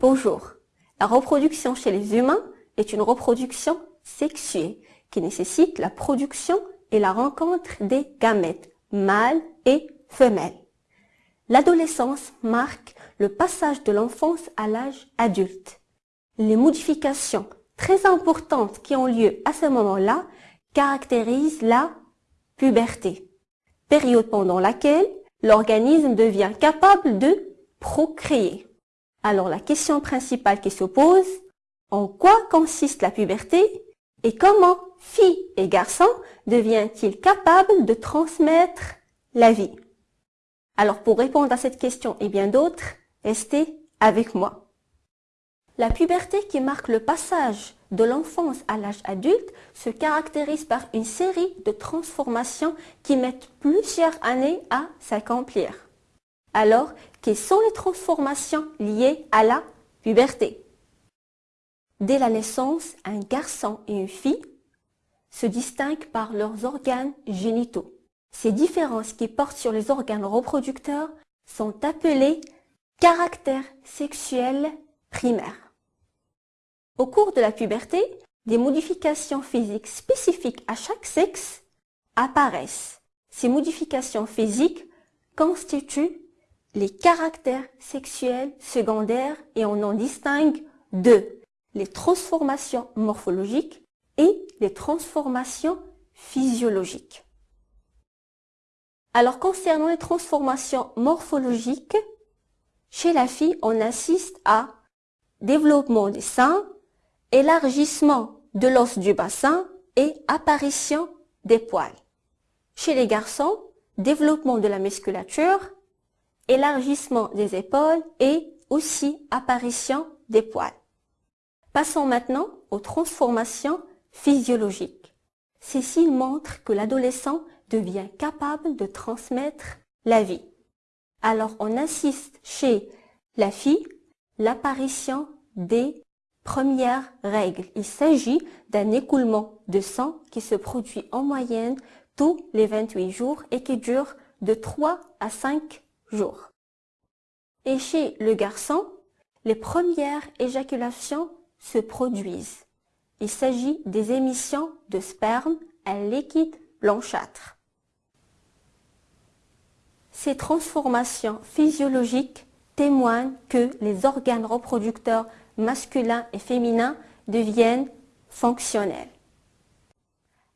Bonjour. La reproduction chez les humains est une reproduction sexuée qui nécessite la production et la rencontre des gamètes, mâles et femelles. L'adolescence marque le passage de l'enfance à l'âge adulte. Les modifications très importantes qui ont lieu à ce moment-là caractérisent la puberté, période pendant laquelle l'organisme devient capable de procréer. Alors la question principale qui se pose, en quoi consiste la puberté et comment filles et garçons deviennent-ils capables de transmettre la vie? Alors pour répondre à cette question et bien d'autres, restez avec moi. La puberté qui marque le passage de l'enfance à l'âge adulte se caractérise par une série de transformations qui mettent plusieurs années à s'accomplir. Alors, quelles sont les transformations liées à la puberté Dès la naissance, un garçon et une fille se distinguent par leurs organes génitaux. Ces différences qui portent sur les organes reproducteurs sont appelées caractères sexuels primaires. Au cours de la puberté, des modifications physiques spécifiques à chaque sexe apparaissent. Ces modifications physiques constituent les caractères sexuels secondaires et on en distingue deux, les transformations morphologiques et les transformations physiologiques. Alors concernant les transformations morphologiques, chez la fille, on assiste à développement des seins, élargissement de l'os du bassin et apparition des poils. Chez les garçons, développement de la musculature, élargissement des épaules et aussi apparition des poils. Passons maintenant aux transformations physiologiques. Ces signes montrent que l'adolescent devient capable de transmettre la vie. Alors on assiste chez la fille l'apparition des premières règles. Il s'agit d'un écoulement de sang qui se produit en moyenne tous les 28 jours et qui dure de 3 à 5 Et chez le garçon, les premières éjaculations se produisent. Il s'agit des émissions de sperme à liquide blanchâtre. Ces transformations physiologiques témoignent que les organes reproducteurs masculins et féminins deviennent fonctionnels.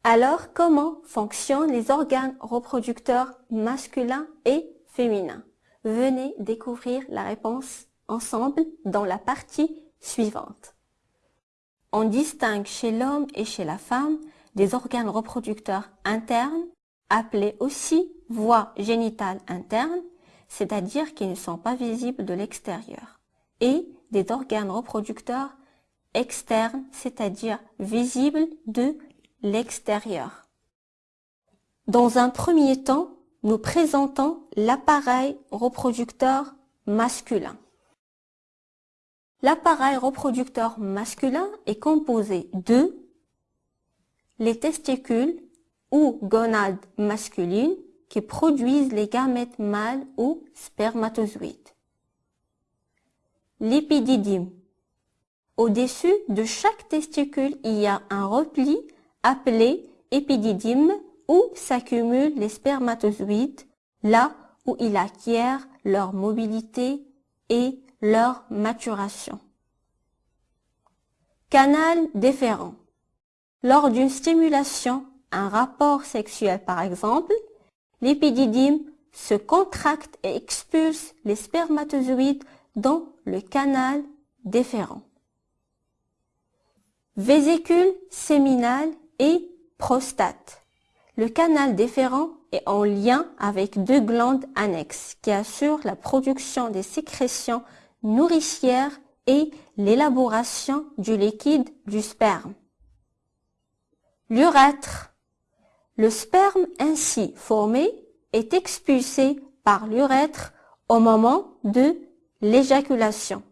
Alors, comment fonctionnent les organes reproducteurs masculins et féminins? Venez découvrir la réponse ensemble dans la partie suivante. On distingue chez l'homme et chez la femme des organes reproducteurs internes, appelés aussi voies génitales internes, c'est-à-dire qui ne sont pas visibles de l'extérieur, et des organes reproducteurs externes, c'est-à-dire visibles de l'extérieur. Dans un premier temps, nous présentons l'appareil reproducteur masculin. L'appareil reproducteur masculin est composé de les testicules ou gonades masculines qui produisent les gamètes mâles ou spermatozoïdes. L'épididyme. Au-dessus de chaque testicule, il y a un repli appelé épididyme où s'accumulent les spermatozoïdes, là où ils acquièrent leur mobilité et leur maturation. Canal déférent. Lors d'une stimulation, un rapport sexuel par exemple, l'épididyme se contracte et expulse les spermatozoïdes dans le canal déférent. Vésicule séminale et prostate. Le canal déférent est en lien avec deux glandes annexes qui assurent la production des sécrétions nourricières et l'élaboration du liquide du sperme. L'urètre. Le sperme ainsi formé est expulsé par l'urètre au moment de l'éjaculation.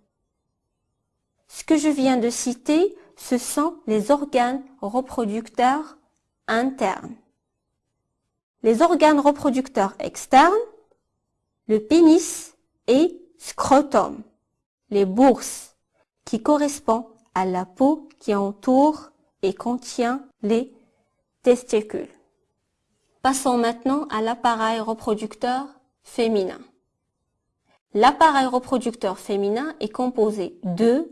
Ce que je viens de citer, ce sont les organes reproducteurs internes. Les organes reproducteurs externes, le pénis et scrotum. Les bourses qui correspond à la peau qui entoure et contient les testicules. Passons maintenant à l'appareil reproducteur féminin. L'appareil reproducteur féminin est composé de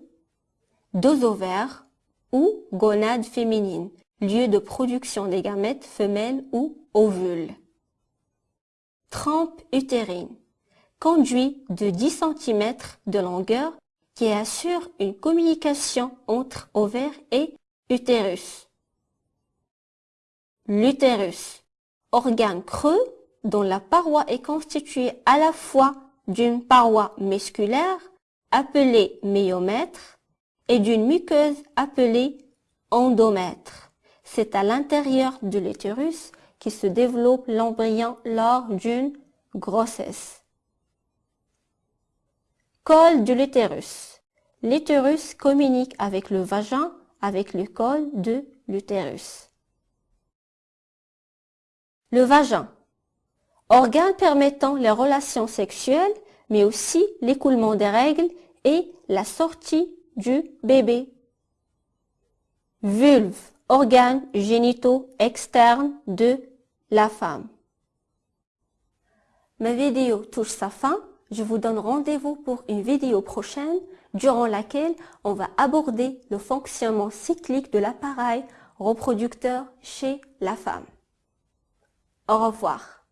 deux ovaires ou gonades féminines, lieu de production des gamètes femelles ou ovules. Trempe utérine, conduit de 10 cm de longueur qui assure une communication entre ovaire et utérus. L'utérus, organe creux dont la paroi est constituée à la fois d'une paroi musculaire appelée myomètre et d'une muqueuse appelée endomètre. C'est à l'intérieur de l'utérus qui se développe l'embryon lors d'une grossesse. Col de l'utérus. L'utérus communique avec le vagin avec le col de l'utérus. Le vagin. Organe permettant les relations sexuelles, mais aussi l'écoulement des règles et la sortie du bébé. Vulve, organes génitaux externes de la femme. Ma vidéo touche sa fin. Je vous donne rendez-vous pour une vidéo prochaine durant laquelle on va aborder le fonctionnement cyclique de l'appareil reproducteur chez la femme. Au revoir.